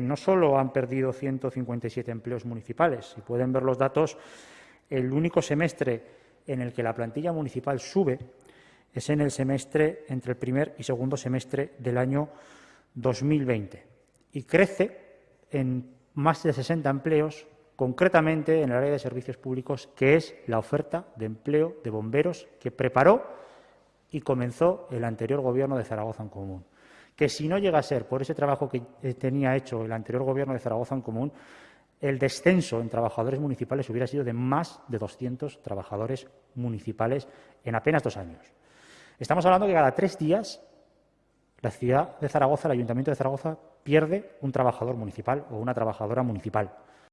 No solo han perdido 157 empleos municipales, si pueden ver los datos, el único semestre en el que la plantilla municipal sube es en el semestre entre el primer y segundo semestre del año 2020 y crece en más de 60 empleos, concretamente en el área de servicios públicos, que es la oferta de empleo de bomberos que preparó y comenzó el anterior Gobierno de Zaragoza en Común. Que si no llega a ser por ese trabajo que eh, tenía hecho el anterior Gobierno de Zaragoza en Común, el descenso en trabajadores municipales hubiera sido de más de 200 trabajadores municipales en apenas dos años. Estamos hablando que cada tres días la ciudad de Zaragoza, el Ayuntamiento de Zaragoza, pierde un trabajador municipal o una trabajadora municipal.